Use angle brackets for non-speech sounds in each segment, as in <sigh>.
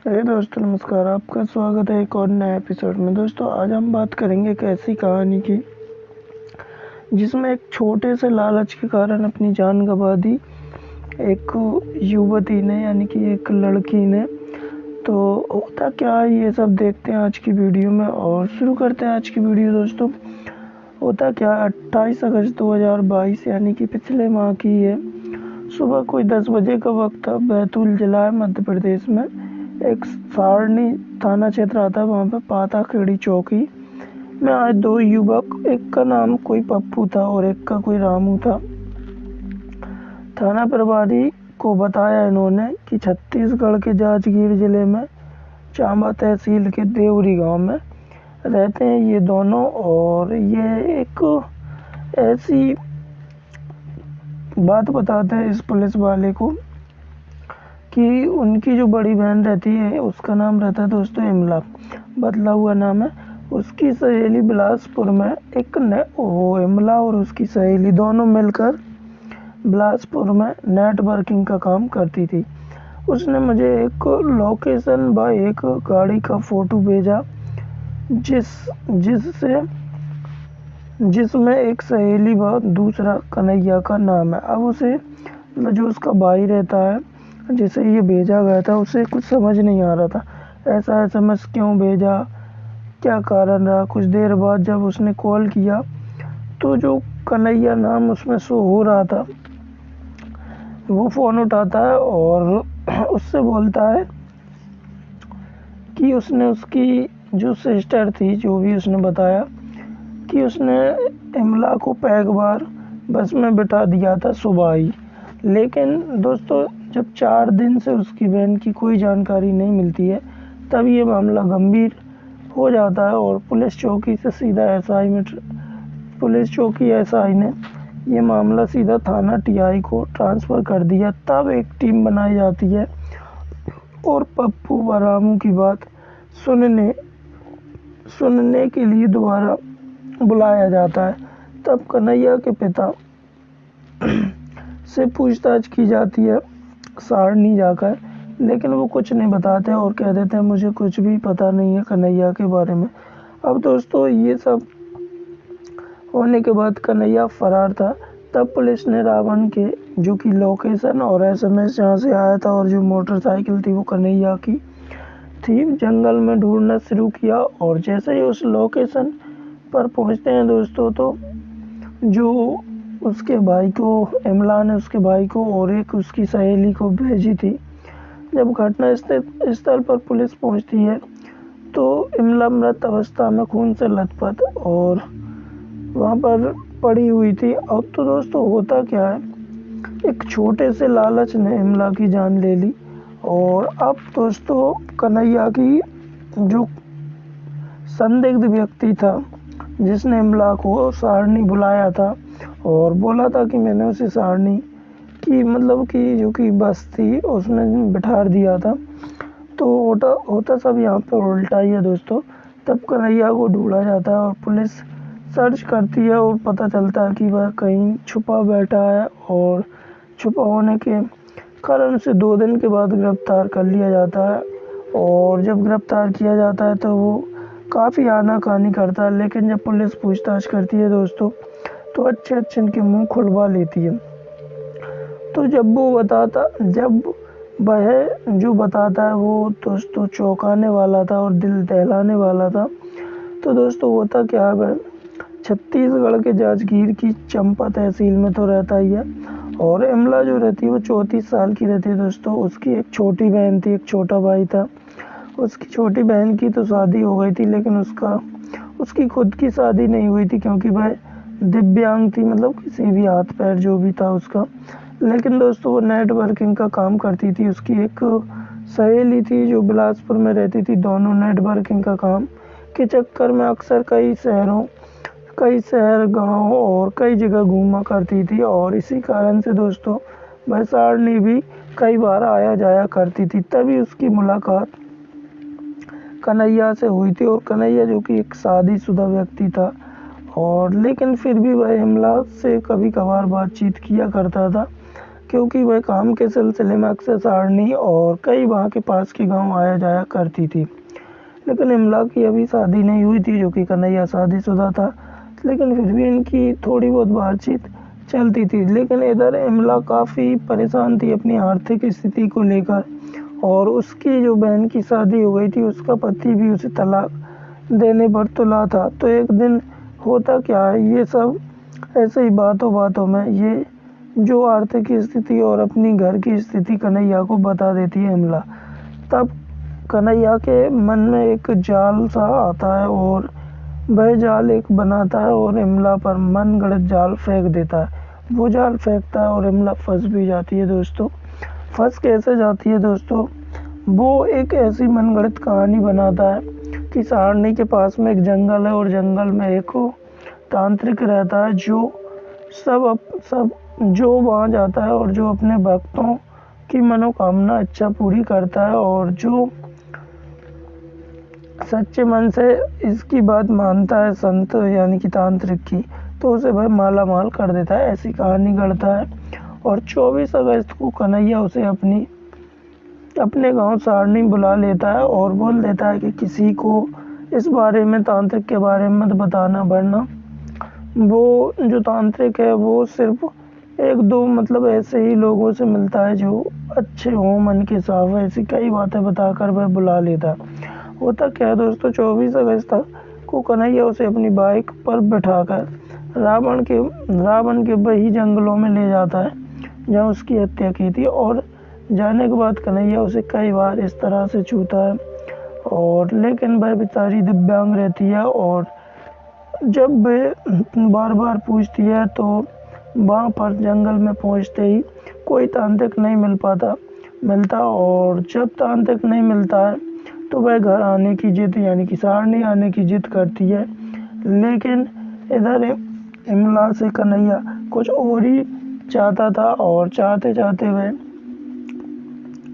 हे दोस्तों, नमस्कार, आपका स्वागत है एक और नए एपिसोड में। दोस्तों, आज हम बात करेंगे एक ऐसी कहानी की, जिसमें एक छोटे से लालच के कारण अपनी जान गंवा दी एक युवती ने, यानी कि एक लड़की ने। तो होता क्या है, ये सब देखते हैं आज की वीडियो में। और शुरू करते हैं आज की वीडियो, दोस्तों। होता क्या है, अट्ठाईस अगस्त 2022 यानी कि पिछले माह की है। सुबह कोई 10 बजे का वक्त था, बैतूल जिला है मध्य प्रदेश में। एक सारणी थाना क्षेत्र आता है, वहाँ पे पाता खेड़ी चौकी। में आज दो युवक, एक का नाम कोई पप्पू था और एक का कोई रामू था। थाना प्रभारी को बताया इन्होंने कि छत्तीसगढ़ के जांजगीर ज़िले में चांबा तहसील के देवरी गाँव में रहते हैं ये दोनों और ये एक ऐसी बात बताते हैं इस पुलिस वाले को कि उनकी जो बड़ी बहन रहती है, उसका नाम रहता है दोस्तों इमला। बदला हुआ नाम है। उसकी सहेली बिलासपुर में एक न वो इमला और उसकी सहेली दोनों मिलकर बिलासपुर में नेटवर्किंग का काम करती थी। उसने मुझे एक लोकेशन व एक गाड़ी का फ़ोटो भेजा, जिस जिससे जिसमें एक सहेली व दूसरा कन्हैया का नाम है। अब उसे जो उसका भाई रहता है जिसे ये भेजा गया था, उसे कुछ समझ नहीं आ रहा था। ऐसा एस एम एस क्यों भेजा? क्या कारण रहा? कुछ देर बाद जब उसने कॉल किया तो जो कन्हैया नाम उसमें शो हो रहा था, वो फ़ोन उठाता है और <clears throat> उससे बोलता है कि उसने उसकी जो सिस्टर थी, जो भी उसने बताया, कि उसने इमला को पैग बार बस में बिठा दिया था सुबह ही। लेकिन दोस्तों जब चार दिन से उसकी बहन की कोई जानकारी नहीं मिलती है, तब ये मामला गंभीर हो जाता है और पुलिस चौकी से सीधा एसआई में पुलिस चौकी एसआई ने ये मामला सीधा थाना टीआई को ट्रांसफ़र कर दिया। तब एक टीम बनाई जाती है और पप्पू व रामू की बात सुनने सुनने के लिए दोबारा बुलाया जाता है। तब कन्हैया के पिता <clears throat> से पूछताछ की जाती है सारनी जाकर, लेकिन वो कुछ नहीं बताते और कह देते हैं, मुझे कुछ भी पता नहीं है कन्हैया के बारे में। अब दोस्तों, ये सब होने के बाद कन्हैया फरार था। तब पुलिस ने रावण के, जो कि लोकेशन और एस एम एस जहाँ से आया था और जो मोटरसाइकिल थी, वो कन्हैया की थी। जंगल में ढूंढना शुरू किया और जैसे ही उस लोकेशन पर पहुँचते हैं दोस्तों तो जो उसके भाई को इमला ने उसके भाई को और एक उसकी सहेली को भेजी थी। जब घटना स्थल पर पुलिस पहुँचती है तो इमला मृत अवस्था में खून से लथपथ और वहाँ पर पड़ी हुई थी। अब तो दोस्तों, होता क्या है? एक छोटे से लालच ने इमला की जान ले ली और अब दोस्तों, कन्हैया की जो संदिग्ध व्यक्ति था, जिसने इमला को सारणी बुलाया था और बोला था कि मैंने उसे सारणी की मतलब कि जो कि बस थी उसमें बिठा दिया था। तो होता होता सब यहाँ पर उल्टा ही है दोस्तों। तब कन्हैया को ढूंढा जाता है और पुलिस सर्च करती है और पता चलता है कि वह कहीं छुपा बैठा है और छुपा होने के कारण उसे दो दिन के बाद गिरफ़्तार कर लिया जाता है। और जब गिरफ़्तार किया जाता है तो वो काफ़ी आनाकानी करता है, लेकिन जब पुलिस पूछताछ करती है दोस्तों तो अच्छे अच्छे इनके मुँह खुलवा लेती है। तो जब वो बताता, जब वह जो बताता है, वो दोस्तों चौंकाने वाला था और दिल दहलाने वाला था। तो दोस्तों होता क्या है छत्तीसगढ़ के जाजगीर की चंपा तहसील में तो रहता ही है। और इमला जो रहती है, वो चौंतीस साल की रहती है दोस्तों। उसकी एक छोटी बहन थी, एक छोटा भाई था। उसकी छोटी बहन की तो शादी हो गई थी, लेकिन उसका, उसकी खुद की शादी नहीं हुई थी, क्योंकि वह दिव्यांग थी मतलब किसी भी हाथ, पैर, जो भी था उसका। लेकिन दोस्तों, वो नेटवर्किंग का काम करती थी, उसकी एक सहेली थी जो बिलासपुर में रहती थी, दोनों नेटवर्किंग का काम। के चक्कर में अक्सर कई शहरों, कई शहर, गाँव और कई जगह घूमा करती थी और इसी कारण से दोस्तों भैसारनी भी कई बार आया जाया करती थी। तभी उसकी मुलाकात कन्हैया से हुई थी और कन्हैया जो कि एक शादीशुदा व्यक्ति था और लेकिन फिर भी वह हिमला से कभी कभार बातचीत किया करता था, क्योंकि वह काम के सिलसिले में अक्सर सारणी और कई वहाँ के पास के गाँव आया जाया करती थी। लेकिन इमला की अभी शादी नहीं हुई थी, जो कि कन्हैया शादीशुदा था, लेकिन फिर भी इनकी थोड़ी बहुत बातचीत चलती थी। लेकिन इधर इमला काफ़ी परेशान थी अपनी आर्थिक स्थिति को लेकर, और उसकी जो बहन की शादी हो गई थी, उसका पति भी उसे तलाक देने पर तुला था। तो एक दिन होता क्या है? ये सब ऐसे ही बातों बातों में ये जो आर्थिक स्थिति और अपनी घर की स्थिति कन्हैया को बता देती है इमला तब कन्हैया के मन में एक जाल सा आता है और वह जाल एक बनाता है और इमला पर मन गढ़त जाल फेंक देता है। वो जाल फेंकता है और इमला फंस भी जाती है दोस्तों। फंस कैसे जाती है दोस्तों? वो एक ऐसी मनगढ़ंत कहानी बनाता है कि सहारनी के पास में एक जंगल है और जंगल में एक तांत्रिक रहता है जो सब अप, सब जो वहाँ जाता है और जो अपने भक्तों की मनोकामना अच्छा पूरी करता है और जो सच्चे मन से इसकी बात मानता है संत यानी कि तांत्रिक की तो उसे वह माला माल कर देता है ऐसी कहानी गढ़ता है। और 24 अगस्त को कन्हैया उसे अपनी अपने गाँव सारणी बुला लेता है और बोल देता है कि किसी को इस बारे में तांत्रिक के बारे में मत बताना, वरना वो जो तांत्रिक है, वो सिर्फ़ एक दो मतलब ऐसे ही लोगों से मिलता है जो अच्छे हों, मन के साफ़ ऐसी कई बातें बताकर वह बुला लेता है। होता क्या है दोस्तों, चौबीस अगस्त को कन्हैया उसे अपनी बाइक पर बैठाकर रावण के रावण के वही जंगलों में ले जाता है, जहाँ उसकी हत्या की थी और जाने के बाद कन्हैया उसे कई बार इस तरह से छूता है। और लेकिन वह बेचारी दिव्यांग रहती है और जब वह बार बार पूछती है तो वहाँ पर जंगल में पहुँचते ही कोई तांत्रिक नहीं मिल पाता, मिलता और जब तांत्रिक नहीं मिलता है तो वह घर आने की जिद यानी कि सारणी आने की जिद करती है। लेकिन इधर इमला से कन्हैया कुछ और ही चाहता था और चाहते चाहते वह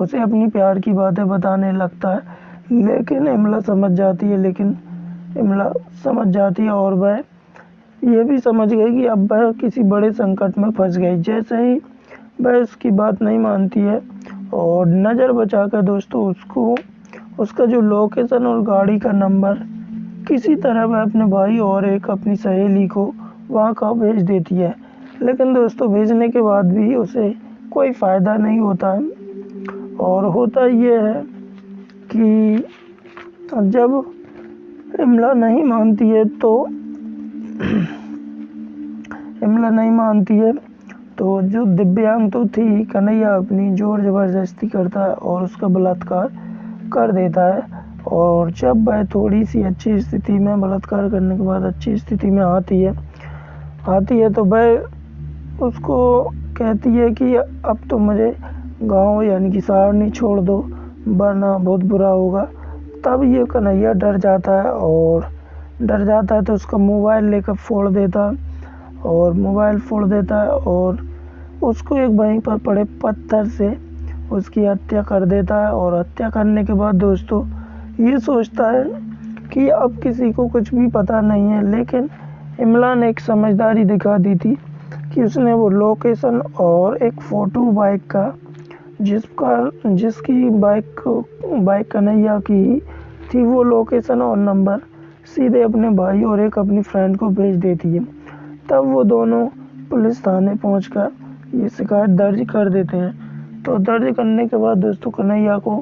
उसे अपनी प्यार की बातें बताने लगता है। लेकिन इमला समझ जाती है, लेकिन इमला समझ जाती है और वह ये भी समझ गई कि अब वह किसी बड़े संकट में फंस गई। जैसे ही वह उसकी बात नहीं मानती है और नज़र बचा कर दोस्तों उसको, उसका जो लोकेशन और गाड़ी का नंबर किसी तरह वह अपने भाई और एक अपनी सहेली को वहाँ का भेज देती है। लेकिन दोस्तों, भेजने के बाद भी उसे कोई फ़ायदा नहीं होता। है और होता ये है कि जब इमला नहीं मानती है तो इमला नहीं मानती है तो जो दिव्यांग तो थी, कन्हैया अपनी ज़ोर ज़बरदस्ती करता है और उसका बलात्कार कर देता है। और जब वह थोड़ी सी अच्छी स्थिति में बलात्कार करने के बाद अच्छी स्थिति में आती है आती है तो वह उसको कहती है कि अब तो मुझे गाँव यानी कि सारनी छोड़ दो, वरना बहुत बुरा होगा। तब ये कन्हैया डर जाता है और डर जाता है तो उसका मोबाइल लेकर फोड़ देता है और मोबाइल फोड़ देता है और उसको एक वहीं पर पड़े पत्थर से उसकी हत्या कर देता है और हत्या करने के बाद दोस्तों ये सोचता है कि अब किसी को कुछ भी पता नहीं है, लेकिन इमला ने एक समझदारी दिखा दी थी कि उसने वो लोकेशन और एक फ़ोटो बाइक का जिसका जिसकी बाइक बाइक कन्हैया की थी वो लोकेशन और नंबर सीधे अपने भाई और एक अपनी फ्रेंड को भेज देती है। तब वो दोनों पुलिस थाने पहुंचकर ये शिकायत दर्ज कर देते हैं। तो दर्ज करने के बाद दोस्तों कन्हैया को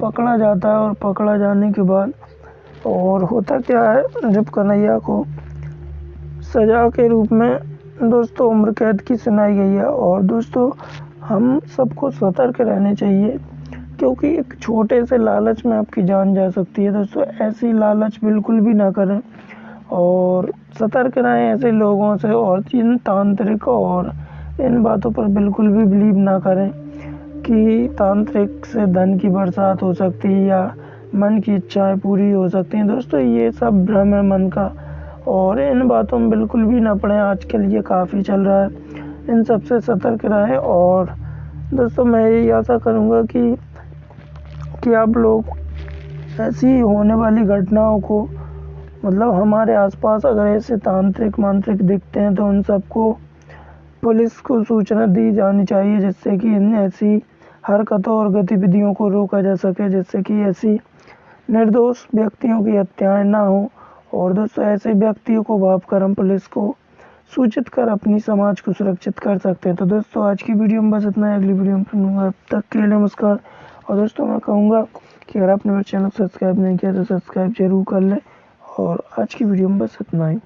पकड़ा जाता है और पकड़ा जाने के बाद और होता क्या है, जब कन्हैया को सजा के रूप में दोस्तों, उम्र कैद की सुनाई गई है। और दोस्तों, हम सबको सतर्क रहने चाहिए, क्योंकि एक छोटे से लालच में आपकी जान जा सकती है। दोस्तों, ऐसी लालच बिल्कुल भी ना करें और सतर्क रहें ऐसे लोगों से और इन तांत्रिक और इन बातों पर बिल्कुल भी बिलीव ना करें कि तांत्रिक से धन की बरसात हो सकती है या मन की इच्छाएँ पूरी हो सकती हैं। दोस्तों, ये सब भ्रम है मन का। और इन बातों में बिल्कुल भी ना पड़े। आजकल ये काफ़ी चल रहा है। इन सबसे सतर्क रहें और दोस्तों, मैं यही आशा करूँगा कि कि आप लोग ऐसी होने वाली घटनाओं को मतलब हमारे आसपास अगर ऐसे तांत्रिक मांत्रिक दिखते हैं तो उन सबको पुलिस को सूचना दी जानी चाहिए, जिससे कि इन ऐसी हरकतों और गतिविधियों को रोका जा सके, जिससे कि ऐसी निर्दोष व्यक्तियों की हत्याएँ ना हो। और दोस्तों, ऐसे व्यक्तियों को भाप हम पुलिस को सूचित कर अपनी समाज को सुरक्षित कर सकते हैं। तो दोस्तों, आज की वीडियो में बस इतना है। अगली वीडियो में सुनूँगा अब तक के लिए नमस्कार। और दोस्तों, मैं कहूँगा कि अगर आपने मेरे चैनल सब्सक्राइब नहीं किया तो सब्सक्राइब ज़रूर कर लें। और आज की वीडियो में बस इतना ही।